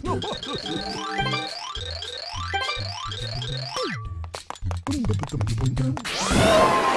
Boom, boom, boom, boom, boom, boom.